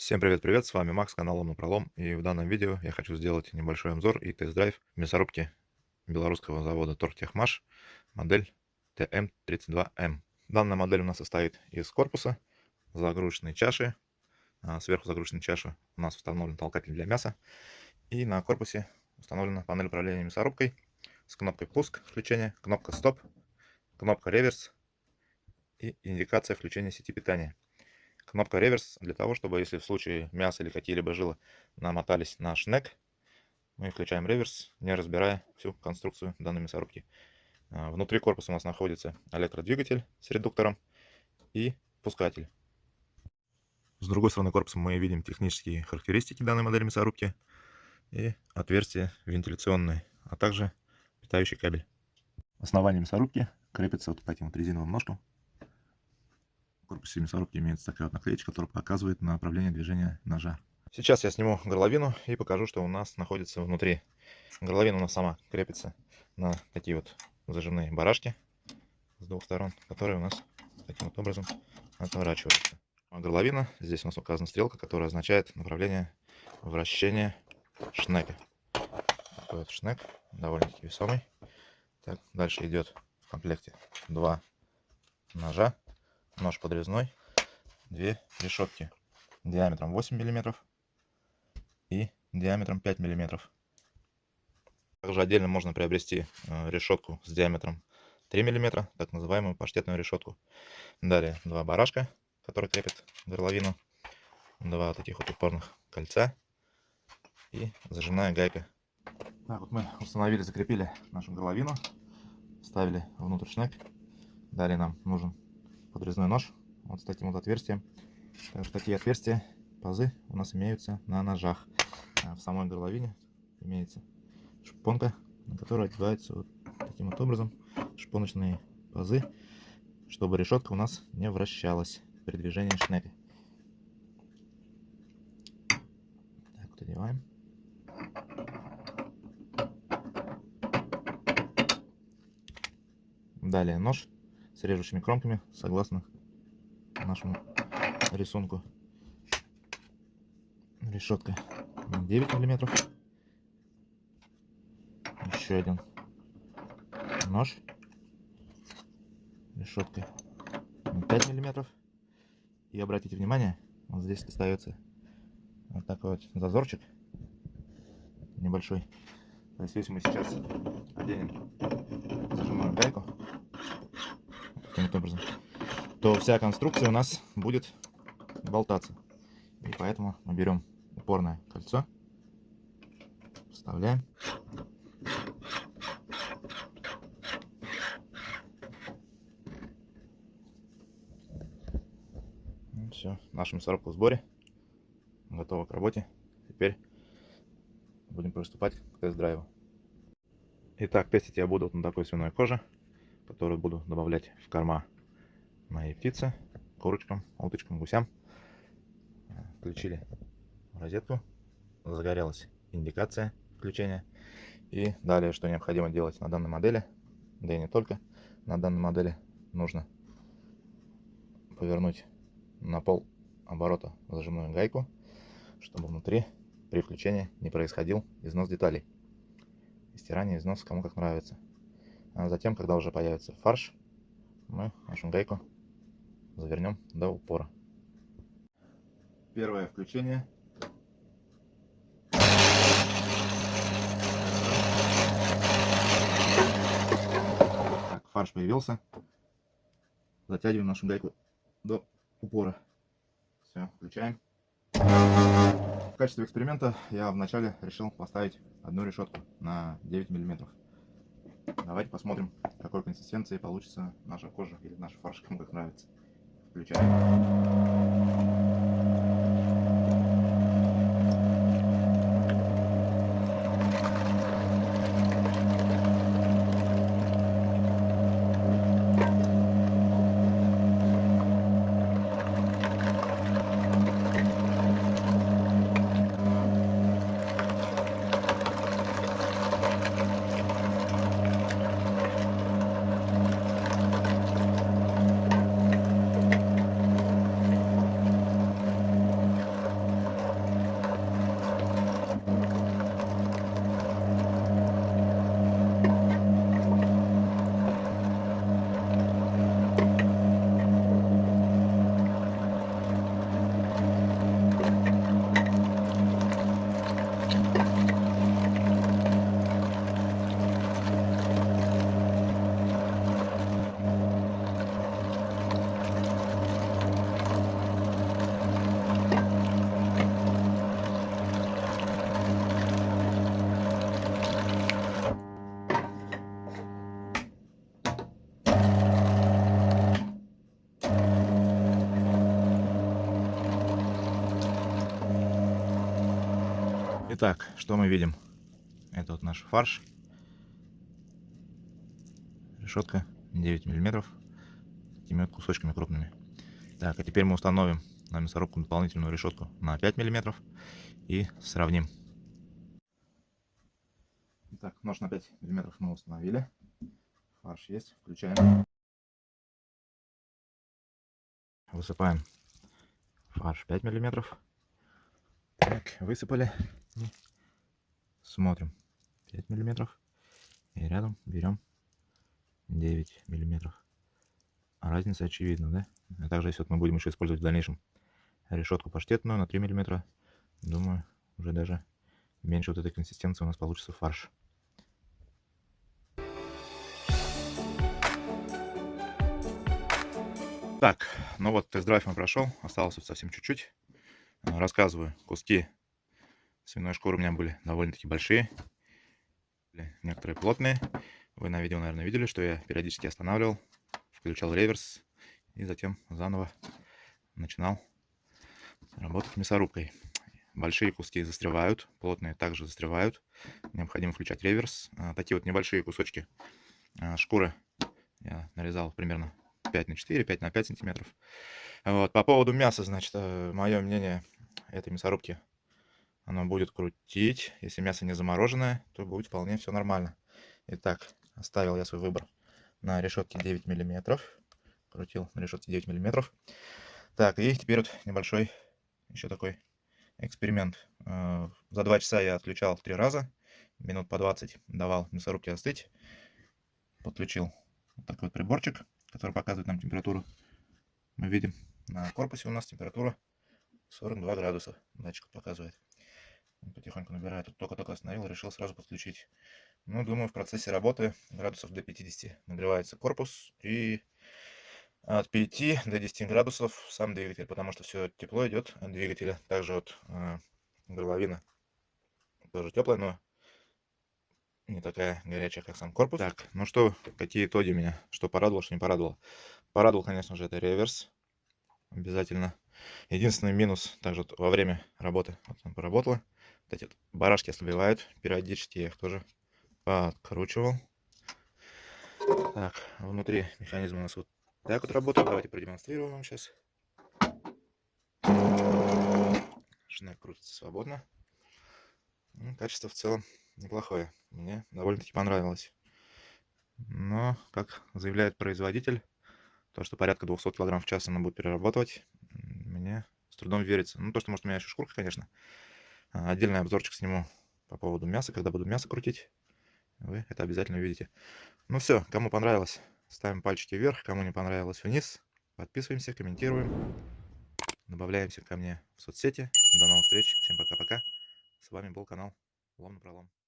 Всем привет-привет, с вами Макс, канал Ломный Пролом, и в данном видео я хочу сделать небольшой обзор и тест-драйв мясорубки белорусского завода Торгтехмаш, модель ТМ32М. Данная модель у нас состоит из корпуса, загрузочной чаши, а, сверху загрузочной чаши у нас установлен толкатель для мяса, и на корпусе установлена панель управления мясорубкой с кнопкой пуск включения, кнопка стоп, кнопка реверс и индикация включения сети питания. Кнопка реверс для того, чтобы если в случае мяса или какие-либо жилы намотались на шнек, мы включаем реверс, не разбирая всю конструкцию данной мясорубки. А, внутри корпуса у нас находится электродвигатель с редуктором и пускатель. С другой стороны корпуса мы видим технические характеристики данной модели мясорубки и отверстие вентиляционное, а также питающий кабель. Основание мясорубки крепится вот по этим вот резиновым ножкам корпусе мясорубки имеется такая вот наклеечка, которая показывает направление движения ножа. Сейчас я сниму горловину и покажу, что у нас находится внутри. Горловина у нас сама крепится на такие вот зажимные барашки с двух сторон, которые у нас таким вот образом отворачиваются. А горловина, здесь у нас указана стрелка, которая означает направление вращения шнека. Такой вот шнек, довольно-таки весомый. Так, дальше идет в комплекте два ножа нож подрезной, две решетки диаметром 8 мм и диаметром 5 мм. Также отдельно можно приобрести э, решетку с диаметром 3 мм, так называемую паштетную решетку. Далее два барашка, которые крепят горловину, два таких вот упорных кольца и зажимная гайка. Так, вот мы установили, закрепили нашу горловину, вставили внутрь шнек. Далее нам нужен подрезной нож вот с таким вот отверстием. Также такие отверстия, пазы у нас имеются на ножах. А в самой горловине имеется шпонка, на которой одеваются вот таким вот образом шпоночные пазы, чтобы решетка у нас не вращалась при движении шнека. Так вот одеваем. Далее нож с режущими кромками, согласно нашему рисунку. Решетка 9 миллиметров. Еще один нож. Решетка 5 миллиметров. И обратите внимание, вот здесь остается вот такой вот зазорчик небольшой. То есть если мы сейчас оденем зажимаем гайку, таким образом, то вся конструкция у нас будет болтаться. И поэтому мы берем упорное кольцо, вставляем. Все, наша мясорубка в сборе, готова к работе. Теперь будем приступать к тест-драйву. Итак, тестить я буду вот на такой свиной коже которую буду добавлять в корма моей птицы, курочкам, уточкам, гусям. Включили розетку, загорелась индикация включения. И далее, что необходимо делать на данной модели, да и не только на данной модели, нужно повернуть на пол оборота зажимную гайку, чтобы внутри при включении не происходил износ деталей. И стирание, износ кому как нравится. А затем, когда уже появится фарш, мы нашу гайку завернем до упора. Первое включение. Так, фарш появился. Затягиваем нашу гайку до упора. Все, включаем. В качестве эксперимента я вначале решил поставить одну решетку на 9 миллиметров. Давайте посмотрим, какой консистенции получится наша кожа или наш фарш, кому как нравится. Включаем. Итак, что мы видим? Это вот наш фарш. Решетка 9 миллиметров. Такими кусочками крупными. Так, а теперь мы установим на мясорубку дополнительную решетку на 5 миллиметров и сравним. Итак, нож на 5 миллиметров мы установили. Фарш есть. Включаем. Высыпаем фарш 5 миллиметров. Так, высыпали. Смотрим. 5 миллиметров. И рядом берем 9 миллиметров. А разница очевидна, да? А также, если вот мы будем еще использовать в дальнейшем решетку паштетную на 3 миллиметра, думаю, уже даже меньше вот этой консистенции у нас получится фарш. Так, ну вот тест-драйв мы прошел, осталось вот совсем чуть-чуть. Рассказываю, куски свиной шкуры у меня были довольно-таки большие, некоторые плотные. Вы на видео, наверное, видели, что я периодически останавливал, включал реверс и затем заново начинал работать мясорубкой. Большие куски застревают, плотные также застревают. Необходимо включать реверс. А, такие вот небольшие кусочки а, шкуры я нарезал примерно 5 на 4, 5 на 5 сантиметров. Вот. По поводу мяса, значит, э, мое мнение этой мясорубки, оно будет крутить. Если мясо не замороженное, то будет вполне все нормально. Итак, оставил я свой выбор на решетке 9 миллиметров. Крутил на решетке 9 миллиметров. Так, и теперь вот небольшой еще такой эксперимент. Э, за 2 часа я отключал 3 раза. Минут по 20 давал мясорубке остыть. Подключил вот такой вот приборчик который показывает нам температуру. Мы видим на корпусе у нас температура 42 градуса. Датчик показывает. Он потихоньку набирает. Тут только-только остановил, решил сразу подключить. Ну, думаю, в процессе работы градусов до 50 нагревается корпус и от 5 до 10 градусов сам двигатель, потому что все тепло идет от двигателя. Также вот э, горловина тоже теплая, но не такая горячая, как сам корпус. Так, ну что, какие итоги меня? Что порадовало, что не порадовало? Порадовал, конечно же, это реверс. Обязательно. Единственный минус, также вот во время работы, вот он поработала. Эти барашки ослабевают. Периодически я их тоже подкручивал. Так, внутри механизм у нас вот так вот работает. Давайте продемонстрирую вам сейчас. Шнек крутится свободно. Ну, качество в целом неплохое. Мне довольно-таки понравилось. Но, как заявляет производитель, то, что порядка 200 кг в час она будет перерабатывать, мне с трудом верится. Ну, то, что, может, у меня еще шкурка, конечно. А, отдельный обзорчик сниму по поводу мяса, когда буду мясо крутить. Вы это обязательно увидите. Ну все, кому понравилось, ставим пальчики вверх, кому не понравилось, вниз. Подписываемся, комментируем. Добавляемся ко мне в соцсети. До новых встреч. Всем пока-пока. С вами был канал Лом на пролом.